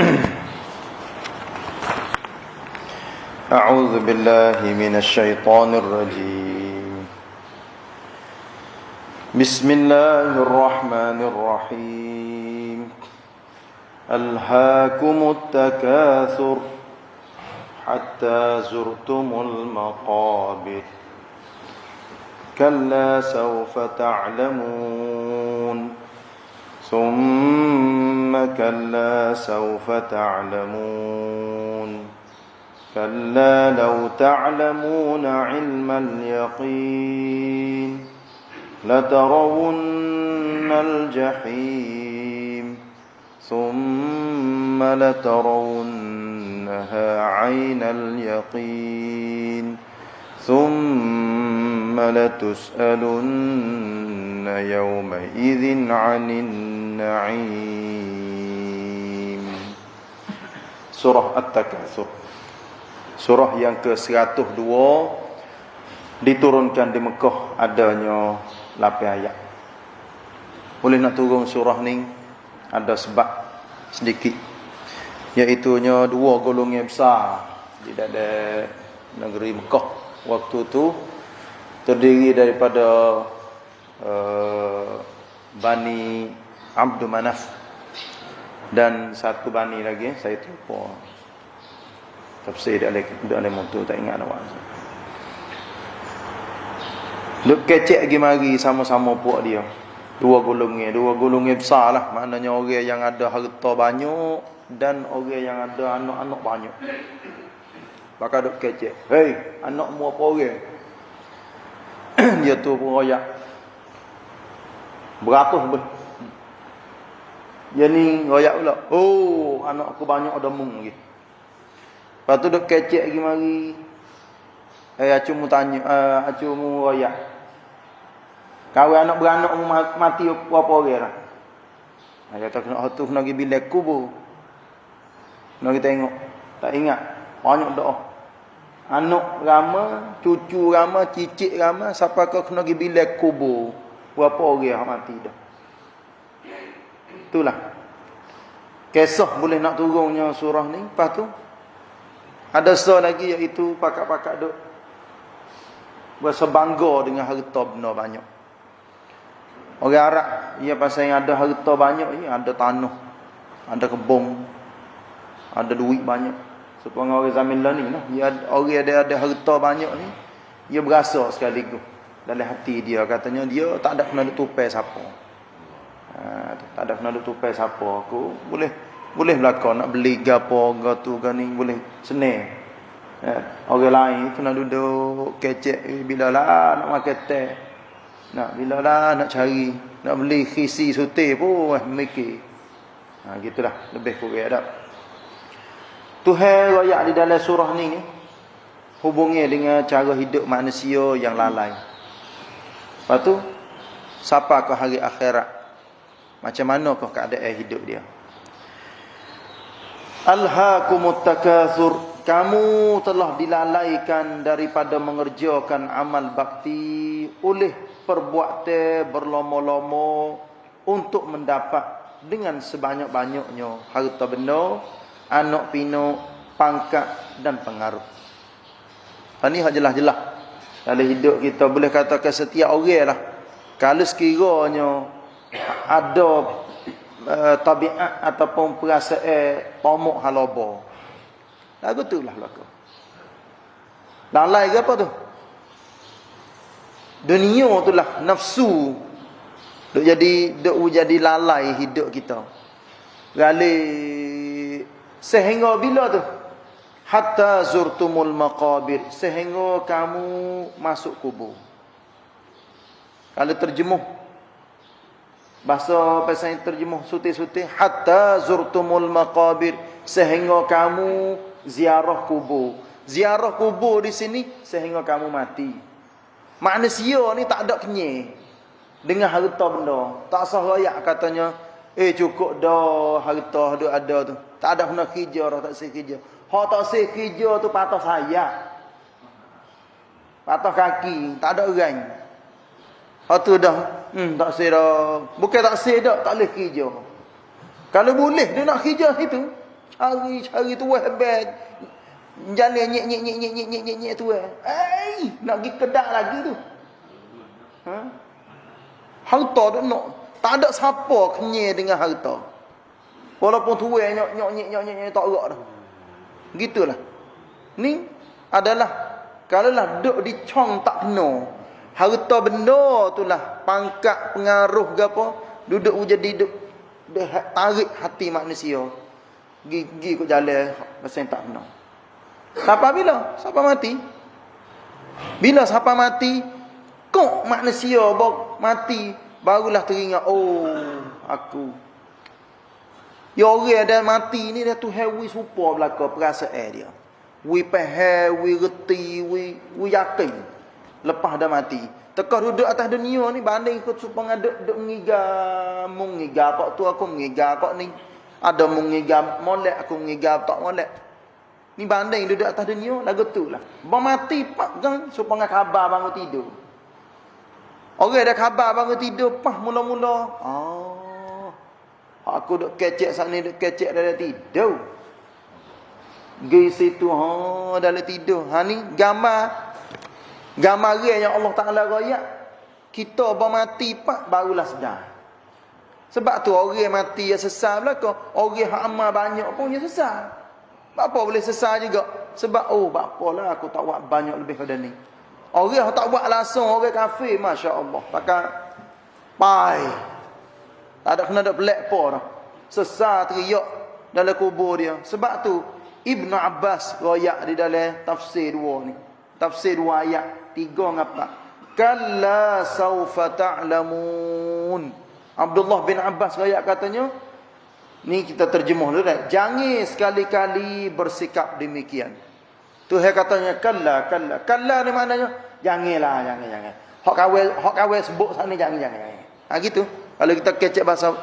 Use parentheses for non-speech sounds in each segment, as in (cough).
(coughs) أعوذ بالله من الشيطان الرجيم. بسم الله الرحمن الرحيم. ألهاكم التكاثر حتى زرتم المقابر. كلا سوف تعلمون. ثم كلا سوف تعلمون. كلا لو تعلمون علم اليقين لترون الجحيم ثم لترونها عين اليقين ثم لتسألن يومئذ عن النعيم. Surah At-Takatsur. Surah yang ke-102 Diturunkan di Mekah Adanya 8 ayat. Boleh nak turun surah ni? Ada sebab sedikit. Iaitunya dua golongan yang besar Di negeri Mekah. Waktu tu Terdiri daripada uh, Bani Abdul Manaf dan satu bani lagi saya terlupa Tafsir dia ada dia ada motor tak ingat awak. Duk kecek lagi mari sama-sama puak dia. Dua golongan, dua golongan besar lah. Maknanya orang yang ada harta banyak dan orang yang ada anak-anak banyak. Maka duk kecek. Hei, anakmu apa orang? (clears throat) dia tu pun royak. Beratus. Dia ni royak pula. Oh, anak aku banyak ada mung lagi. Lepas tu duk kecek lagi mari. Eh acu mu tanya, uh, acu mu royak. Kau anak beranak mu mati apa orang lah. Dia kata kena tu kena pergi bilik kubur. Kena kita tengok. Tak ingat. Banyak doa. Anak rama, cucu rama, cicit rama, siapa kau kena pergi bilik kubur. Berapa orang yang mati dah. Itulah. Kisah boleh nak turunnya surah ni. Lepas tu, ada seorang lagi iaitu pakak-pakak duk berasa bangga dengan harta benda banyak. Orang Arab ia pasal yang ada harta banyak ia ada tanah, ada kebun, ada duit banyak. Supaya orang zaman lah ni nah, ia orang ada ada harta banyak ni, ia berasa sekaligus dalam hati dia katanya dia tak ada kena tupai siapa. Tak ada kena tupai siapa aku boleh boleh belaka nak beli gapo gatu gani boleh senang. Ya, orang lain nak duduk kecek eh, bila lah nak makan teh. Nak bila lah nak cari, nak beli khisi sute pun eh, mikir. Ha gitulah lebih kurang ada. Tuhan royak di dalam surah ni ni hubungnya dengan cara hidup manusia yang lalai. Lepas tu siapa ke hari akhirat? Macam mana kau keadaan hidup dia? Alhaakumut takatsur kamu telah dilalaikan daripada mengerjakan amal bakti oleh perbuatan berlama-lama untuk mendapat dengan sebanyak-banyaknya harta benda, anak pinak, pangkat dan pengaruh. Ini hak jelas-jelas. Dalam hidup kita boleh katakan setiap orang lah. Kalau sekiranya ada uh, tabiat ataupun perasaan pomok halobo. Lagu tu lah lagu. Dan lain apa tu? Dunia tu lah nafsu. Duk jadi duk jadi lalai hidup kita. Gali sehingga bila tu? Hatta zurtumul maqabir. Sehingga kamu masuk kubur. Kalau terjemuh Bahasa pasal terjemuh suti-suti hatta zurtumul maqabir sehingga kamu ziarah kubur. Ziarah kubur di sini sehingga kamu mati. Manusia ni tak ada kenyang dengan harta benda. Tak sah layak katanya, eh cukup dah harta ada ada tu. Tak ada kena kerja dah tak sih kerja. Ha tak sih kerja tu patah saya. Patah kaki, tak ada orang. Lepas tu dah, hmm, tak dah. Bukan tak dah, tak boleh kerja. Kalau boleh, dia nak kerja situ. cari cari tu hebat. Jalan nyek nyek nyek nyek nyek nyek nyek nyek tu eh. Eh, nak pergi kedak lagi tu. Ha? Harta tu nak. Tak ada siapa kenyai dengan harta. Walaupun tu eh nyok nyok nyek nyok nyek nyek tak gerak dah. Gitulah. Ni adalah kalau lah duduk di cong tak kena. Harta benda tu lah pangkat pengaruh ke apa duduk jadi duduk tarik hati manusia. Gigi kau jalan pasal tak kena. Siapa bila? Siapa mati? Bila siapa mati? Kok manusia bok mati barulah teringat oh aku Ya orang ada mati ni dia tu hewi supa belaka perasaan dia. Wi faham, wi reti, wi wi yakin. Lepas dah mati. Teka duduk atas dunia ni banding ikut supaya duk duk mengiga, mengiga apa tu aku mengiga apa ni. Ada mengiga molek aku mengiga tak molek. Ni banding duduk atas dunia lagu tu lah. Ba mati pak gang supaya khabar bangun tidur. Orang ada khabar bangun tidur pah mula-mula. Oh. Aku duk kecek sana duk kecek dalam tidur. Gi situ ha dalam tidur. Ha ni gambar gambar yang Allah Taala royak. Kita bermati pak barulah sedar. Sebab tu orang mati yang sesal belaka, orang hak amal banyak pun dia sesal. Apa boleh sesal juga? Sebab oh bapalah aku tak buat banyak lebih pada ni. Orang yang tak buat langsung orang kafir masya-Allah. Pakai pai tak ada kena ada pelak dah. Sesar teriak dalam kubur dia. Sebab tu Ibn Abbas royak di dalam tafsir dua ni. Tafsir dua ayat. Tiga ngapa? Kalla saufa ta'lamun. Abdullah bin Abbas royak katanya. Ni kita terjemuh dulu dah. Jangan sekali-kali bersikap demikian. Tu katanya kalla, kalla. Kalla ni maknanya janganlah, jangan, jangan. Hak kawal, hak kawal sebut sana jangan, jangan. Ha gitu. Kalau kita kecek bahasa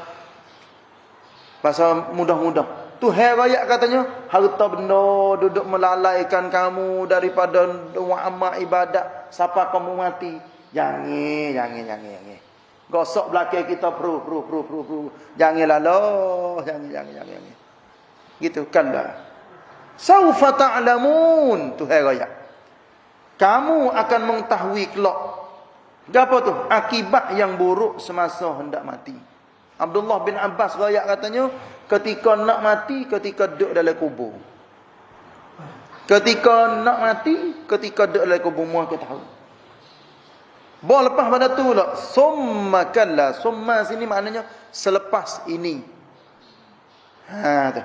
bahasa mudah-mudah. Tu hai rakyat katanya, harta benda duduk melalaikan kamu daripada doa amal ibadat siapa kamu mati. Jangan, jangan, jangan, jangan. Gosok belakang kita pru pru pru pru pru. Janganlah loh, jangan, jangan, jangan, jangan. Gitu kan dah. Saufa ta'lamun tu hai rakyat. Kamu akan mengetahui kelak apa tu? Akibat yang buruk semasa hendak mati. Abdullah bin Abbas rakyat katanya, ketika nak mati, ketika duduk dalam kubur. Ketika nak mati, ketika duduk dalam kubur, muah kita tahu. Bawa lepas pada tu lah. Summa kalla. Summa sini maknanya selepas ini. Ha, tu.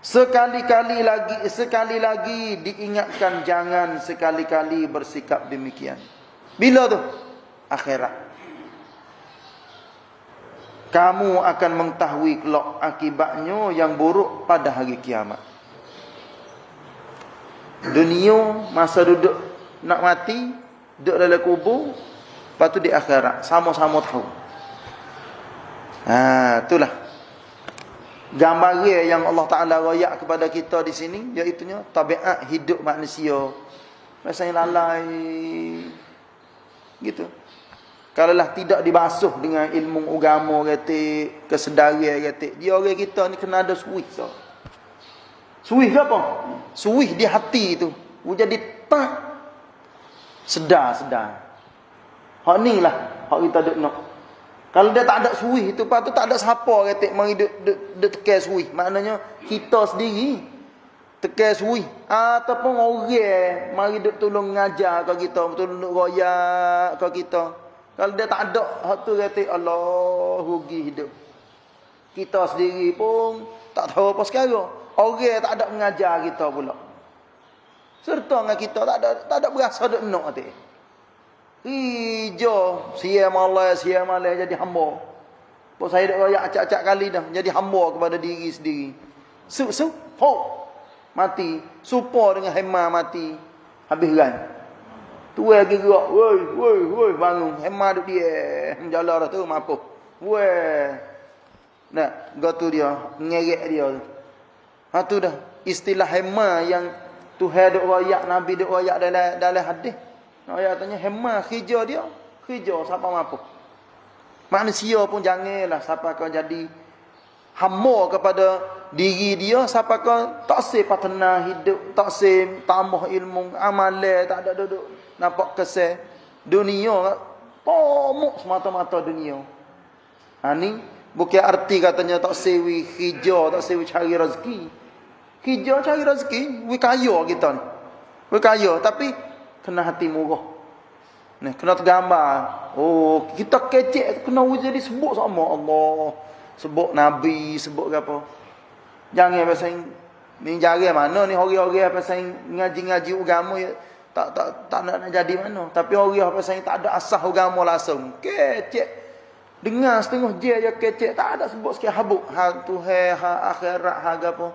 Sekali-kali lagi, sekali lagi diingatkan jangan sekali-kali bersikap demikian. Bila tu? akhirat. Kamu akan mengetahui kelak akibatnya yang buruk pada hari kiamat. Dunia masa duduk nak mati, duduk dalam kubur, lepas tu di akhirat sama-sama tahu. Ha, itulah gambar yang Allah Taala royak kepada kita di sini iaitu tabiat hidup manusia. Rasanya lalai gitu. Kalaulah tidak dibasuh dengan ilmu agama kata kesedaran kata dia orang kita ni kena ada suih so. Suih apa? Suih di hati tu. Jadi tak sedar-sedar. Hak ni lah hak kita duk nak. Kalau dia tak ada suih itu pak tu tak ada siapa kata mari duk duk, duk tekan suih. Maknanya kita sendiri tekan suih ataupun orang mari duk tolong ngajar ke kita, tolong royak ke kita. Kalau dia tak ada hak tu kata Allah rugi hidup. Kita sendiri pun tak tahu apa sekarang. Orang tak ada mengajar kita pula. Serta dengan kita tak ada tak ada berasa dak nak hati. Hijau siam Allah siam Allah jadi hamba. Pok saya dak royak acak-acak kali dah jadi hamba kepada diri sendiri. Su su ho mati. Supa dengan hema mati. Habis kan. Tua lagi gerak. Woi, woi, woi, bangun. Hema duk dia. Menjala dah tu, mampu. Woi. Nah, gak tu dia. Ngerek dia tu. Ha tu dah. Istilah hema yang Tuhan duk royak, Nabi duk royak dalam, dalam hadis. Nak royak tanya, hema kerja dia. Kerja, siapa mampu. Manusia pun janganlah siapa kau jadi hamba kepada diri dia siapa kau tak se patena hidup, tak se tambah ilmu, amalan tak ada duduk nampak kesal dunia pomok semata-mata dunia. Ha ni bukan arti katanya tak sewi hijau, tak sewi cari rezeki. Hijau cari rezeki, we kaya kita ni. We kaya tapi kena hati murah. Ni kena tergambar. Oh, kita kecek kena jadi sebut sama Allah. Sebut nabi, sebut apa? Jangan pasal ni jari mana ni orang-orang pasal ngaji-ngaji agama ya tak tak tak nak, nak jadi mana. Tapi orang pasal tak ada asah agama langsung. Kecek. Dengar setengah je je kecek tak ada sebut sikit habuk. Ha tu ha akhirat ha gapo.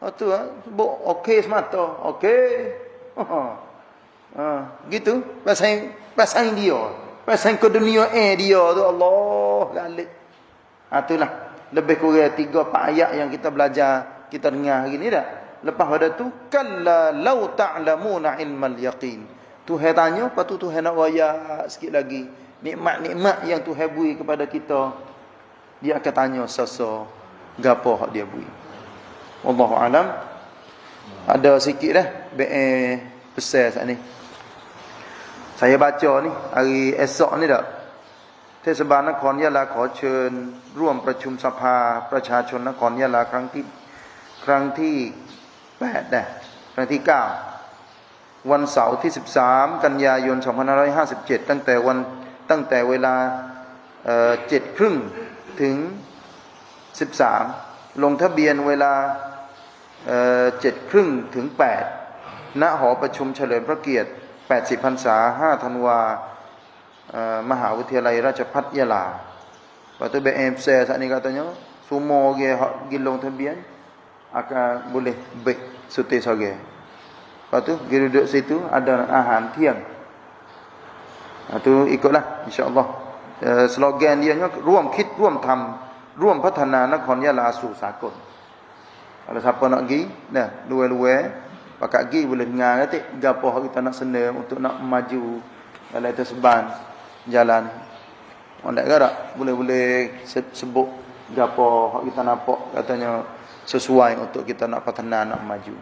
Ha tu ha sebut okey semata. Okey. Ha, gitu pasal pasal dia. Pasal ke dunia eh dia tu Allah galik. Ha itulah. Lebih kurang tiga empat ayat yang kita belajar kita dengar hari ni dah. Lepas pada tu kalla law ta'lamuna ilmal yaqin. Tuhan tanya lepas tu Tuhan nak wayak sikit lagi. Nikmat-nikmat yang Tuhan beri kepada kita. Dia akan tanya sasa gapo hak dia beri? Wallahu alam. Ada sikit dah be besar sat ni. Saya baca ni hari esok ni dah เทศบาลนครยะลาขอเชิญ ร่วมประชุมสภาประชาชนนครยะลาครั้งที่ครั้งที่แปดนะครั้งที่เก้าวันเสาร์ที่ 13 กันยายน 2557 ตั้งแต่วันตั้งแต่เวลาเจ็ดครึ่งถึง 13 ลงทะเบียนเวลาเจ็ดครึ่งถึง 8 ณหอประชุมเฉลิมพระเกียรติ 80พรรษา 5 ธันวาม uh, Mahal Raja Patyala Lepas tu BMC saat ni katanya Semua orang hak gilong tembian Akan boleh Bek sutis orang Lepas tu kita duduk situ Ada ahan tiang. Lepas tu ikutlah InsyaAllah. Uh, Slogan dia Ruam kit ruam tam Ruam patana nakon yala asu sakun. Kalau siapa nak pergi Nah luwe-luwe Pakat pergi boleh dengar Gapoh kita nak senam Untuk nak maju Dalam itu jalan. Tak gerak boleh-boleh sebut gapo hak kita nampak katanya sesuai untuk kita nak patana nak maju.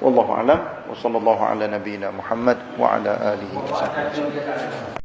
Wallahu alam wa sallallahu ala nabiyyina Muhammad wa ala alihi wasallam.